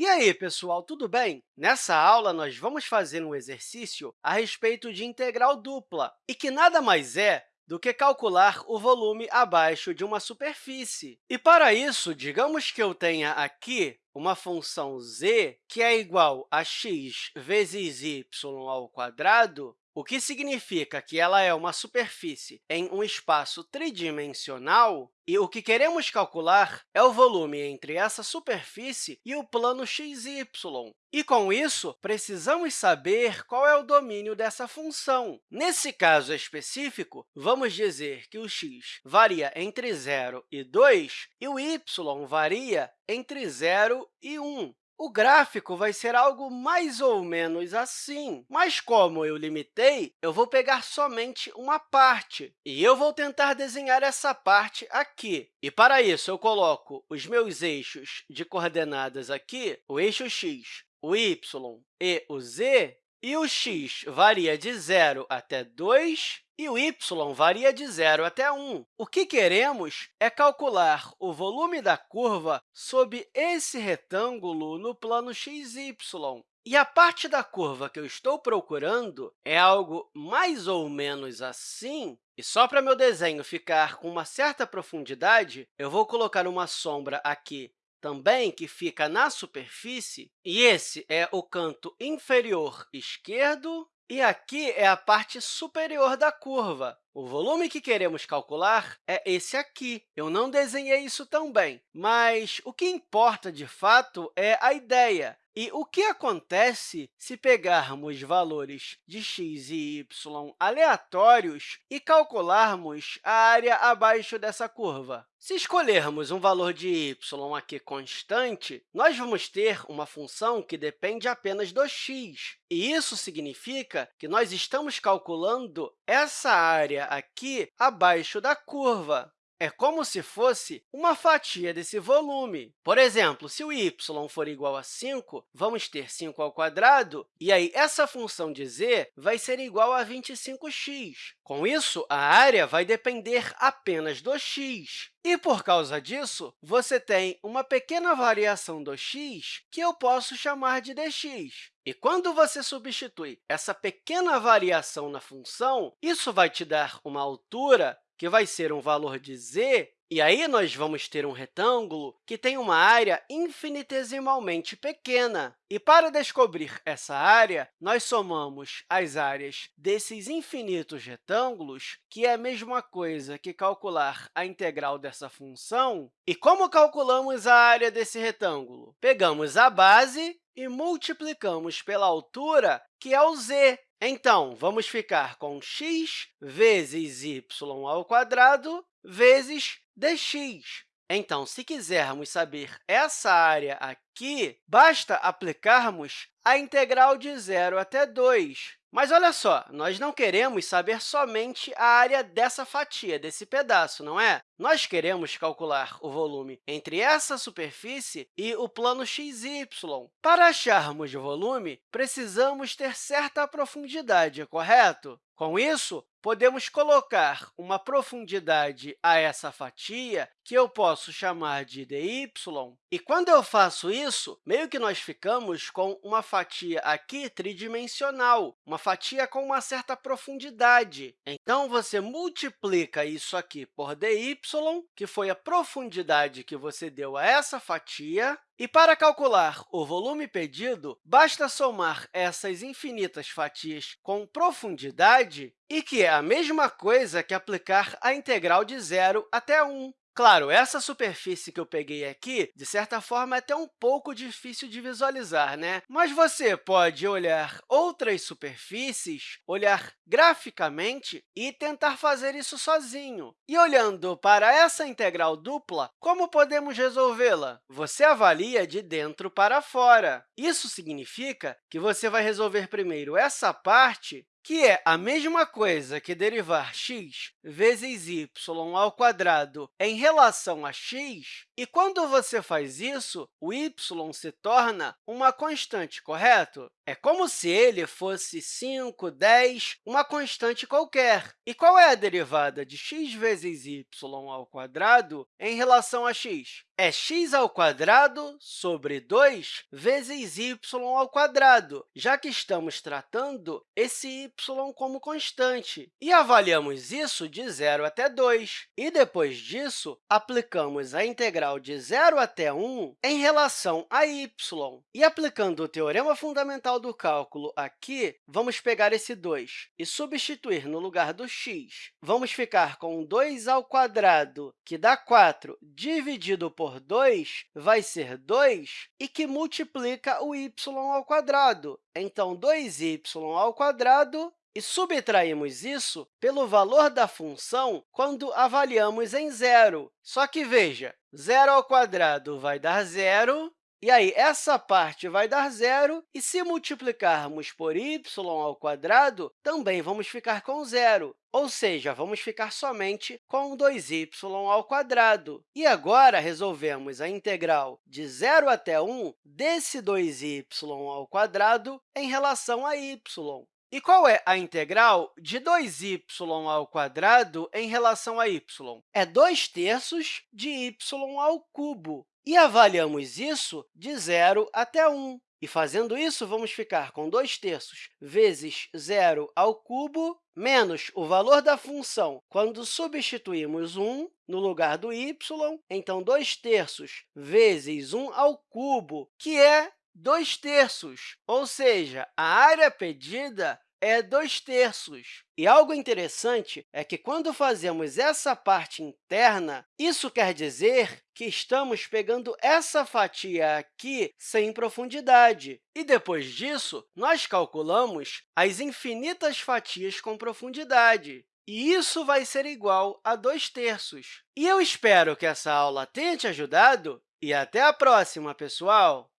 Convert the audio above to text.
E aí, pessoal, tudo bem? Nessa aula, nós vamos fazer um exercício a respeito de integral dupla, e que nada mais é do que calcular o volume abaixo de uma superfície. E, para isso, digamos que eu tenha aqui uma função z que é igual a x vezes y ao quadrado, o que significa que ela é uma superfície em um espaço tridimensional, e o que queremos calcular é o volume entre essa superfície e o plano xy. E, com isso, precisamos saber qual é o domínio dessa função. Nesse caso específico, vamos dizer que o x varia entre 0 e 2 e o y varia entre 0 e 1. O gráfico vai ser algo mais ou menos assim, mas como eu limitei, eu vou pegar somente uma parte, e eu vou tentar desenhar essa parte aqui. E, para isso, eu coloco os meus eixos de coordenadas aqui, o eixo x, o y e o z, e o x varia de 0 até 2, e o y varia de 0 até 1. O que queremos é calcular o volume da curva sob esse retângulo no plano xy. E a parte da curva que eu estou procurando é algo mais ou menos assim. E só para meu desenho ficar com uma certa profundidade, eu vou colocar uma sombra aqui também que fica na superfície, e esse é o canto inferior esquerdo e aqui é a parte superior da curva. O volume que queremos calcular é esse aqui. Eu não desenhei isso tão bem, mas o que importa, de fato, é a ideia. E o que acontece se pegarmos valores de x e y aleatórios e calcularmos a área abaixo dessa curva? Se escolhermos um valor de y aqui constante, nós vamos ter uma função que depende apenas do x. E isso significa que nós estamos calculando essa área aqui abaixo da curva. É como se fosse uma fatia desse volume. Por exemplo, se o y for igual a 5, vamos ter 5 ao quadrado, e aí essa função de z vai ser igual a 25x. Com isso, a área vai depender apenas do x. E, por causa disso, você tem uma pequena variação do x que eu posso chamar de dx. E quando você substitui essa pequena variação na função, isso vai te dar uma altura que vai ser um valor de z, e aí nós vamos ter um retângulo que tem uma área infinitesimalmente pequena. E para descobrir essa área, nós somamos as áreas desses infinitos retângulos, que é a mesma coisa que calcular a integral dessa função. E como calculamos a área desse retângulo? Pegamos a base e multiplicamos pela altura, que é o z. Então, vamos ficar com x vezes y ao quadrado vezes dx. Então, se quisermos saber essa área aqui, basta aplicarmos a integral de 0 até 2. Mas olha só, nós não queremos saber somente a área dessa fatia, desse pedaço, não é? Nós queremos calcular o volume entre essa superfície e o plano xy. Para acharmos o volume, precisamos ter certa profundidade, correto? Com isso, podemos colocar uma profundidade a essa fatia, que eu posso chamar de dy, e quando eu faço isso, meio que nós ficamos com uma fatia aqui tridimensional, uma fatia com uma certa profundidade. Então, você multiplica isso aqui por dy, que foi a profundidade que você deu a essa fatia, e para calcular o volume pedido, basta somar essas infinitas fatias com profundidade, e que é a mesma coisa que aplicar a integral de 0 até 1. Claro, essa superfície que eu peguei aqui, de certa forma, é até um pouco difícil de visualizar, né? Mas você pode olhar outras superfícies, olhar graficamente e tentar fazer isso sozinho. E olhando para essa integral dupla, como podemos resolvê-la? Você avalia de dentro para fora. Isso significa que você vai resolver primeiro essa parte que é a mesma coisa que derivar x vezes y ao quadrado em relação a x, e quando você faz isso, o y se torna uma constante, correto? É como se ele fosse 5, 10, uma constante qualquer. E qual é a derivada de x vezes y ao quadrado em relação a x? É x sobre 2 vezes y ao já que estamos tratando esse y como constante. E avaliamos isso de 0 até 2. E, depois disso, aplicamos a integral de 0 até 1 em relação a y. E, aplicando o teorema fundamental do cálculo aqui, vamos pegar esse 2 e substituir no lugar do x. Vamos ficar com 2 ao quadrado, que dá 4, dividido por 2, vai ser 2, e que multiplica o y ao quadrado. Então, 2y ao quadrado e subtraímos isso pelo valor da função quando avaliamos em zero. Só que, veja, zero ao quadrado vai dar zero, e aí, essa parte vai dar zero, e se multiplicarmos por y ao quadrado, também vamos ficar com zero, ou seja, vamos ficar somente com 2y ao quadrado. E agora, resolvemos a integral de 0 até 1 desse 2y ao quadrado em relação a y. E qual é a integral de 2y ao quadrado em relação a y? É 2 terços de y ao cubo. E avaliamos isso de 0 até 1. E, fazendo isso, vamos ficar com 2 terços vezes 0 ao cubo, menos o valor da função quando substituímos 1 no lugar do y, então, 2 terços vezes 1 ao cubo, que é 2 terços, ou seja, a área pedida é 2 terços. E algo interessante é que, quando fazemos essa parte interna, isso quer dizer que estamos pegando essa fatia aqui sem profundidade. E, depois disso, nós calculamos as infinitas fatias com profundidade. E isso vai ser igual a 2 terços. E eu espero que essa aula tenha te ajudado e até a próxima, pessoal!